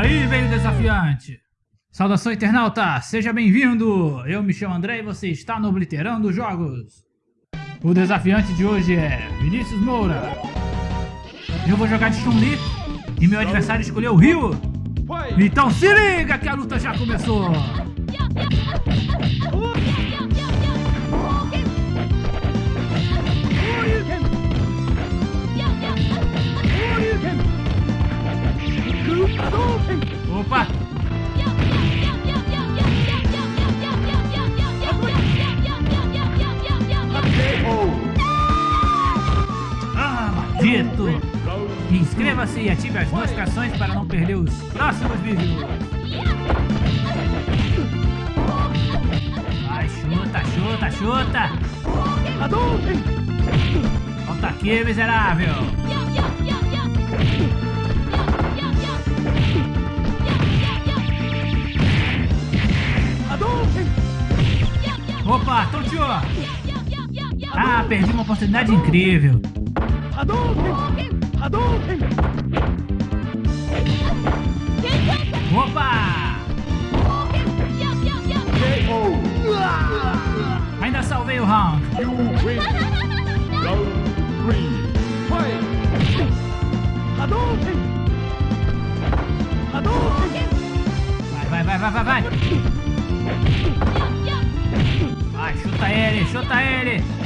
Aí, velho desafiante! Saudação internauta, seja bem-vindo! Eu me chamo André e você está no Obliterando Jogos. O desafiante de hoje é Vinícius Moura. Eu vou jogar de Chun-Li e meu adversário escolheu o Ryu. Então se liga que a luta já começou! E ative as notificações para não perder os próximos vídeos. Vai, chuta, chuta, chuta! Volta aqui, miserável! Opa, tonteou! Ah, perdi uma oportunidade incrível. Opa! Ainda salvei o round. Vai, vai, vai, vai, vai, vai. Vai, chuta ele, chuta ele.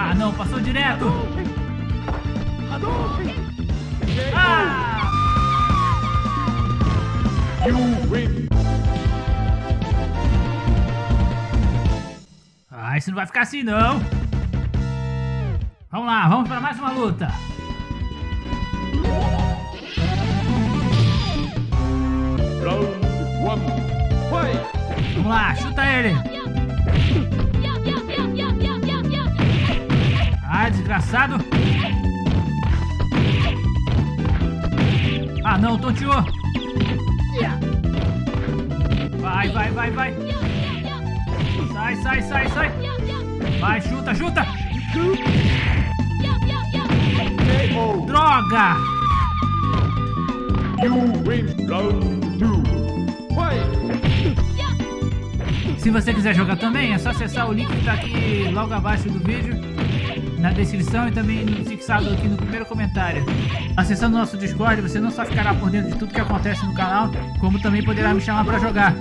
Ah, não, passou direto. Ah! Ah, isso não vai ficar assim não. Vamos lá, vamos para mais uma luta. Vamos lá, chuta ele. Desgraçado. Ah, não, tonteou. Vai, vai, vai, vai. Sai, sai, sai, sai. Vai, chuta, chuta. Droga! Se você quiser jogar também, é só acessar o link que está aqui logo abaixo do vídeo, na descrição e também fixado aqui no primeiro comentário. Acessando nosso Discord, você não só ficará por dentro de tudo que acontece no canal, como também poderá me chamar para jogar.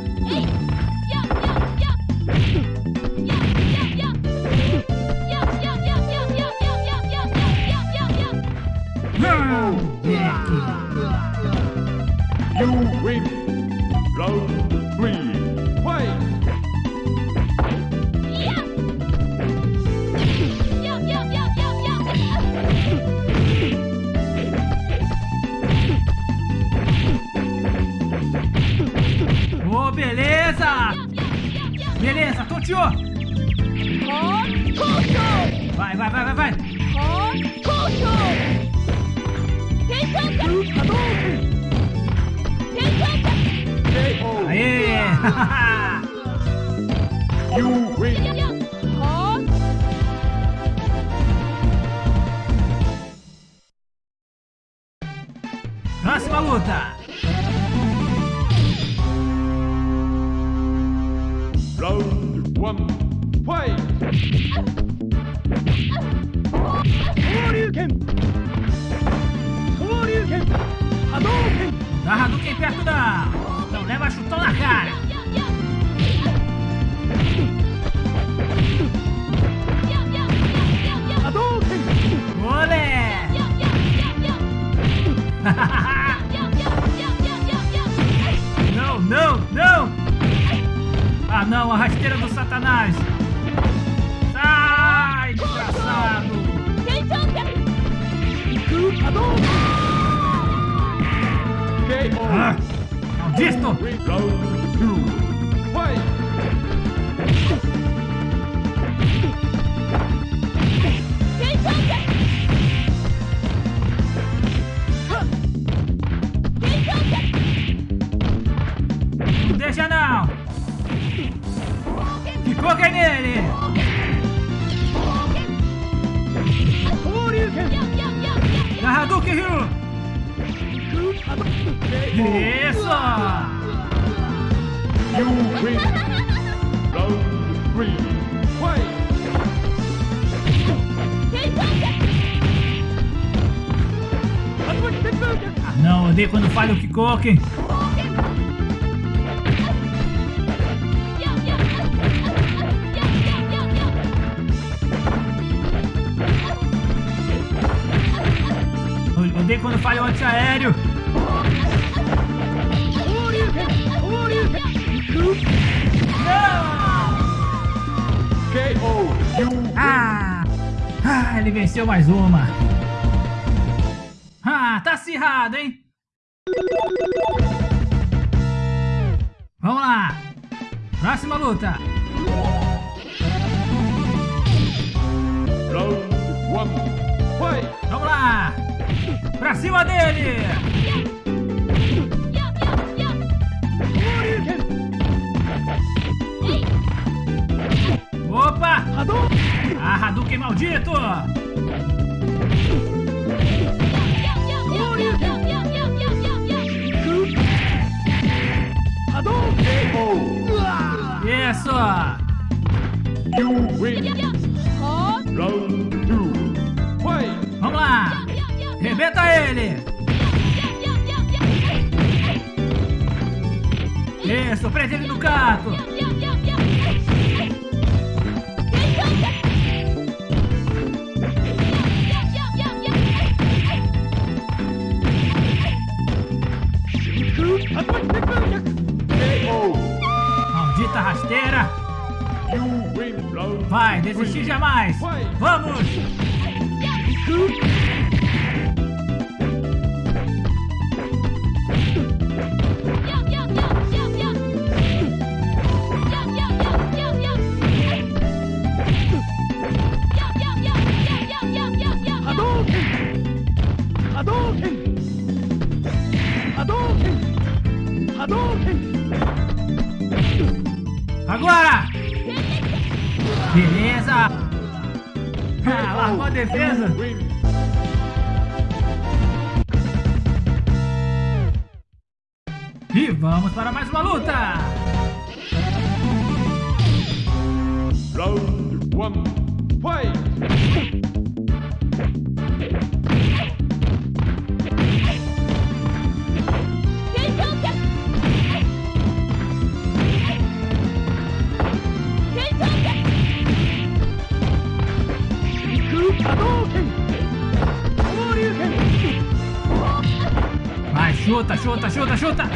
Aê! Próxima luta! Round one, fight! Garra do quem perto não! Então leva chutão na cara! Não, não, não! Ah não, a rasteira do satanás! Sai, desgraçado! Ah, maldito! Ficou nele! Hadouken Ryu! Isso! You win. Round. Fight. Ah não, odeio quando falha o Kikoken! Odeio quando falha o antiaéreo! Ah! Ah, ele venceu mais uma! Ah, tá acirrado, hein? Vamos lá! Próxima luta! round one. Fight. Pra cima dele! Opa! Ah, Hadouken maldito! Isso! You win. Round Rebenta ele! Isso, prende ele no canto! Maldita rasteira! Vai, desistir jamais! Vamos! Agora! Beleza! Ah, largou a defesa! E vamos para mais uma luta! Round one. Fight. Chuta, chuta, chuta, chuta!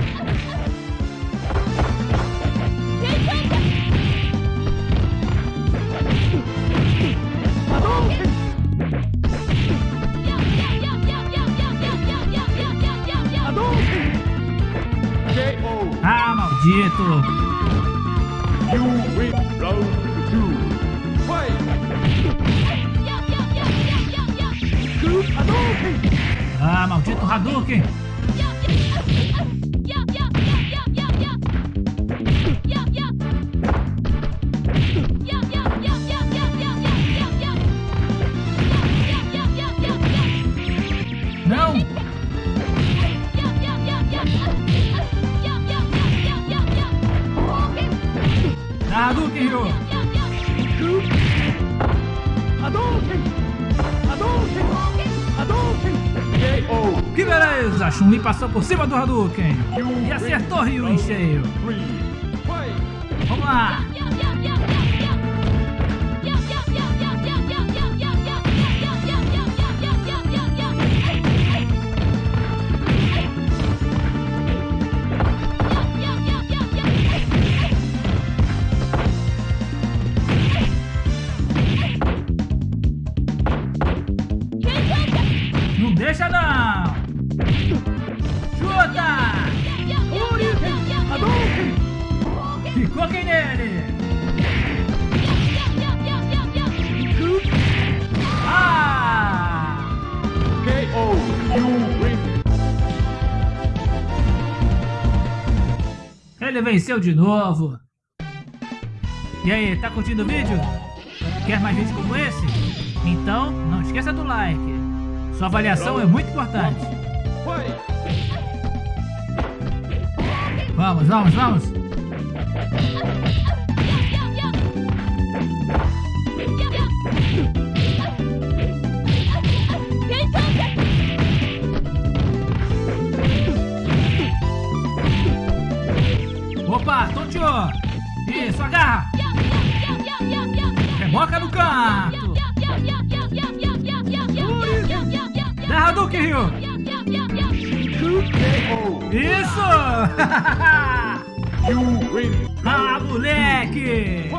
Ah, maldito! You win. Round two. Fight. Ah, maldito Hadouken! Hadouken, Ryu! KO. Que beleza! Chun-Li passou por cima do Hadouken! E acertou Ryu em cheio! Vamos lá! Ele venceu de novo! E aí, tá curtindo o vídeo? Quer mais vídeos como esse? Então, não esqueça do like. Sua avaliação é muito importante. Vamos, vamos, vamos. Reboca no canto. Dá Hadouken, Ryu. Isso. Ah, moleque.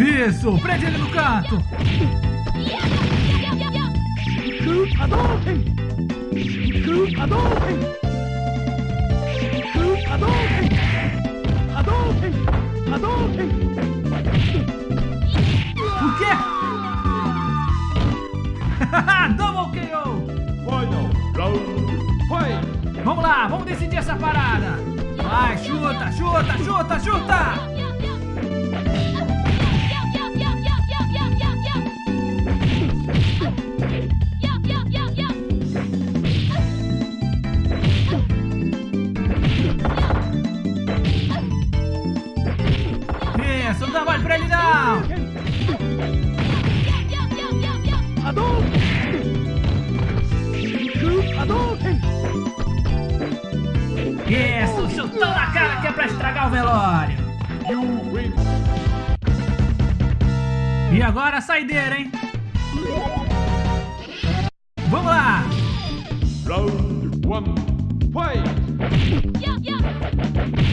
Isso, prende ele no canto. O quê? Double KO. Final round! Fight! Vamos lá, vamos decidir essa parada. Vai, chuta, chuta, chuta, chuta. E agora a saideira, hein? Vamos lá! Round one! Fight! A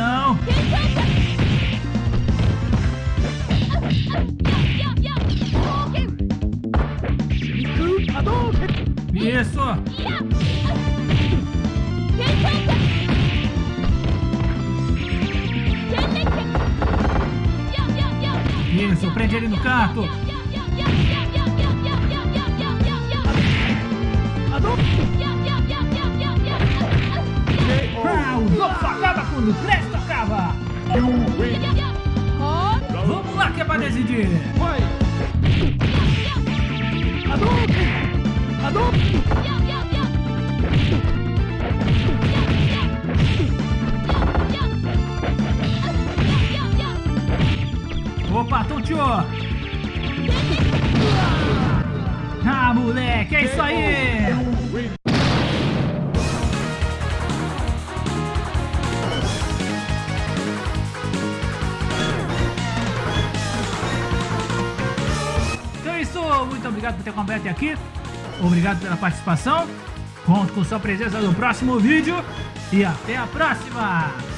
não! Isso! Isso, prende ele no canto! Ah, o jogo só acaba quando o pra decidir! Fight! Opa, tonteou! Ah, moleque, é isso aí! Obrigado por ter acompanhado até aqui. Obrigado pela participação. Conto com sua presença no próximo vídeo. E até a próxima!